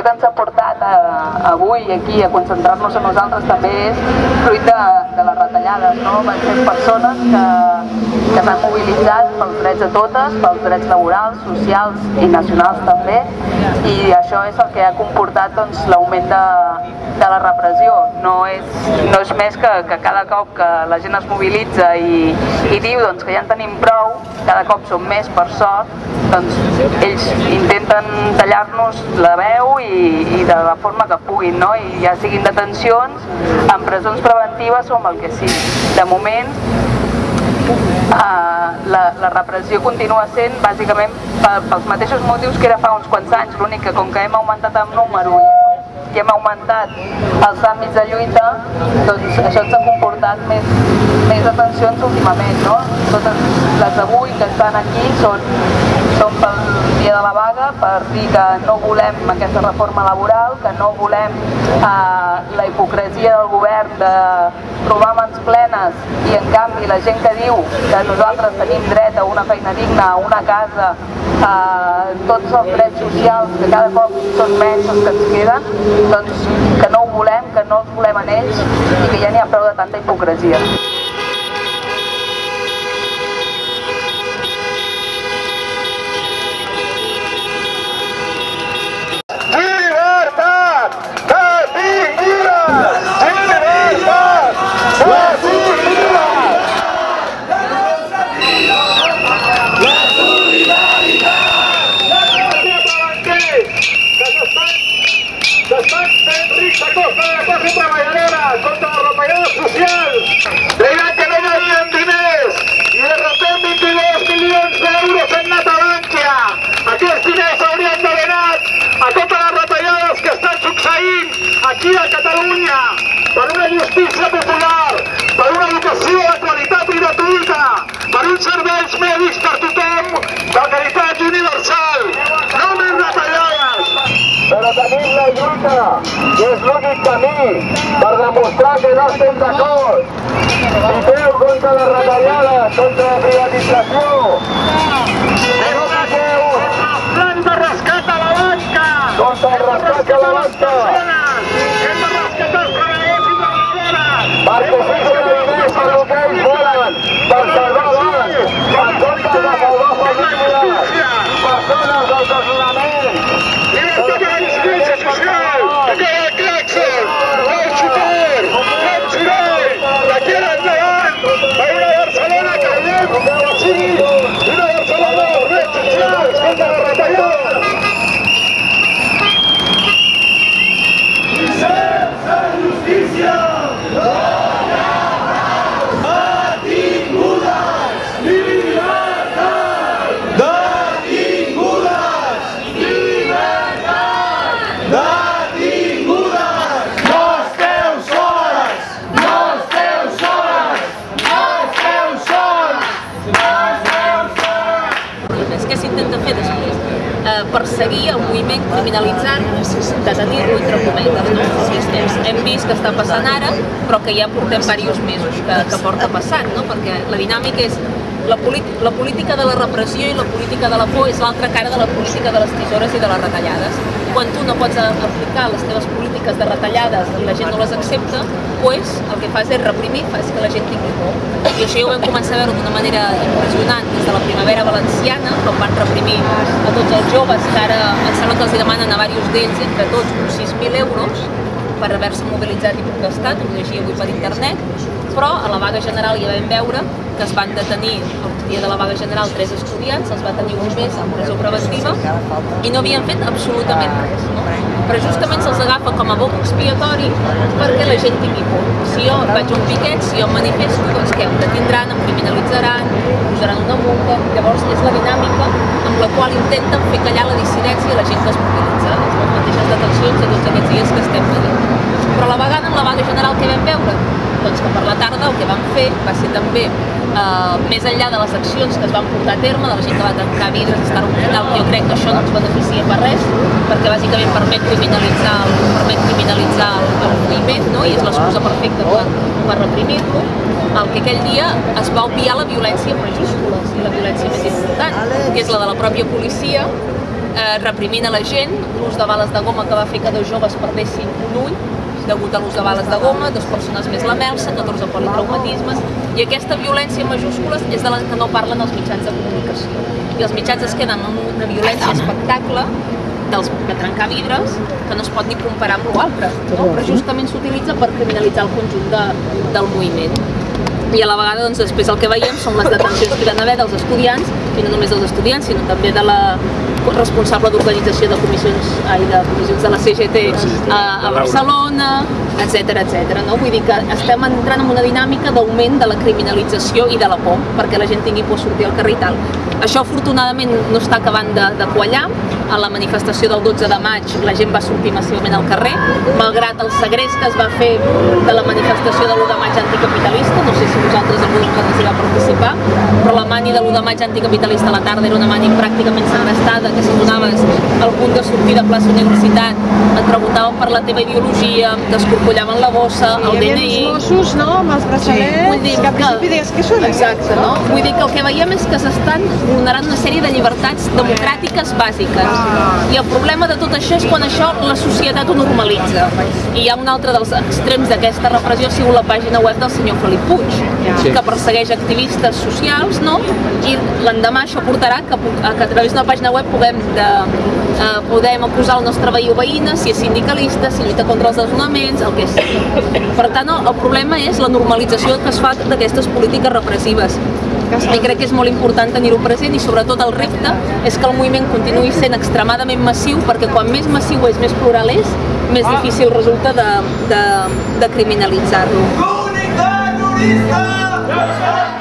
Repressió que ens ha portat a, avui aquí a concentrar-nos a nosaltres també és fruit de, de les retallades, no? Van ser persones que, que s'han mobilitzat pels drets de totes, pels drets laborals, socials i nacionals també, i això és el que ha comportat doncs, l'augment de, de la repressió. No és, no és més que, que cada cop que la gent es mobilitza i, i diu doncs, que ja en tenim prou, cada cop som més per sort, doncs ells intenten tallar-nos la veu i, i de la forma que puguin, no? I ja siguin detencions, en presons preventives o amb el que sigui. De moment, la, la repressió continua sent bàsicament pels mateixos motius que era fa uns quants anys, l'únic que com que hem augmentat en número i hem augmentat els àmbits de lluita, doncs això ens ha comportat més, més atencions últimament, no? Totes les d'avui que estan aquí són, són pel dia de la vaga per dir que no volem aquesta reforma laboral, que no volem eh, la hipocresia del govern de trobar mans plenes i en canvi la gent que diu que nosaltres tenim dret a una feina digna, a una casa, a tots els drets socials que cada cop són menys els que ens queden, doncs que no ho volem, que no els volem en ells i que ja n'hi ha prou de tanta hipocresia. Llibertat! Detinguda! Llibertat! Detinguda! S'estan fent rics a costa de la classe treballadora contra la retallada social. Deien que no valien diners i de repente 22 milions d'euros han anat a Bankia. Aquests diners haurien d'haver anat a totes les retallades que estan succeint aquí a Catalunya per una justícia popular, per una educació de qualitat i gratuïta, per uns serveis mèdics per tothom de qualitat universal. No més retallades! Però tenim la lluita, que és l'únic camí per demostrar que no estem d'acord. Lluiteu contra les retallades, contra la s'intenta fer després? Eh, perseguir el moviment criminalitzant, detenir-lo entre cometes, no? Hem, hem vist que està passant ara, però que ja portem diversos mesos que, que porta passant, no? Perquè la dinàmica és la, la política de la repressió i la política de la por és l'altra cara de la política de les tisores i de les retallades. Quan tu no pots aplicar les teves polítiques de retallades i la gent no les accepta, pues, el que fas és reprimir, fas que la gent tingui por. I això ja ho vam començar a veure d'una manera impressionant des de la primavera valenciana, quan van reprimir a tots els joves, que ara em sembla que els demanen a diversos d'ells, entre tots, uns 6.000 euros, per haver-se mobilitzat i protestat, ho llegia avui per internet, però a la vaga general ja vam veure que es van detenir el dia de la vaga general tres estudiants, els va tenir un mes en presó preventiva i no havien fet absolutament res. No? Però justament se'ls agafa com a boc expiatori perquè la gent tingui por. Si jo vaig a un piquet, si jo em manifesto, doncs què? Em detindran, em criminalitzaran, posaran una multa. Llavors és la dinàmica amb la qual intenten fer callar la dissidència i la gent que es mobilitza. Les mateixes detencions de tots aquests dies que estem veient. Però la vegada, en la vaga general que vam veure, doncs que per la tarda el que vam fer va ser també eh, més enllà de les accions que es van portar a terme, de la gent que va tancar vidres, estar a l'hospital, jo crec que això no ens beneficia per res, perquè bàsicament permet criminalitzar el, permet criminalitzar el, el moviment, no? i és l'excusa perfecta per, per reprimir-lo, el que aquell dia es va obviar la violència en majúscules, i la violència més important, que és la de la pròpia policia, eh, reprimint a la gent, l'ús de bales de goma que va fer que dos joves perdessin un ull, degut a l'ús de bales de goma, dues persones més la melsa, 14 politraumatismes, i aquesta violència en majúscules és de la que no parlen els mitjans de comunicació. I els mitjans es queden amb una violència espectacle dels, de trencar vidres que no es pot ni comparar amb l'altre, no? però justament s'utilitza per criminalitzar el conjunt de, del moviment i a la vegada doncs, després el que veiem són les detencions que hi van haver dels estudiants, i no només dels estudiants, sinó també de la responsable d'organització de comissions, ai, de comissions de la CGT a, a Barcelona, etc etc. no? Vull dir que estem entrant en una dinàmica d'augment de la criminalització i de la por, perquè la gent tingui por sortir al carrer i tal. Això afortunadament no està acabant de, de quallar, a la manifestació del 12 de maig la gent va sortir massivament al carrer, malgrat el segrest que es va fer de la manifestació de l'1 de maig anticapitalista, no sé si vosaltres algú de vosaltres hi va participar, però la mani de l'1 de maig anticapitalista a la tarda era una mani pràcticament segrestada, que si donaves al punt de sortir de plaça Universitat et preguntaven per la teva ideologia, t'escorcollaven la bossa, sí, el DNI... DNI... Mossos, no?, amb els braçalets, sí. Vull dir que al principi deies que són Exacte, no? Vull dir que el que veiem és que s'estan vulnerant una sèrie de llibertats democràtiques bàsiques. I el problema de tot això és quan això la societat ho normalitza. I hi ha un altre dels extrems d'aquesta repressió ha sigut la pàgina web del senyor Felip Puig, Sí. que persegueix activistes socials, no? I l'endemà això portarà que, a que a través d'una pàgina web puguem, de, eh, podem acusar el nostre veí o veïna, si és sindicalista, si lluita contra els desnonaments, el que sigui. Per tant, el, el problema és la normalització que es fa d'aquestes polítiques repressives. I crec que és molt important tenir-ho present i sobretot el repte és que el moviment continuï sent extremadament massiu perquè quan més massiu és, més plural és, més difícil resulta de, de, de criminalitzar-lo. Comunitat jurista!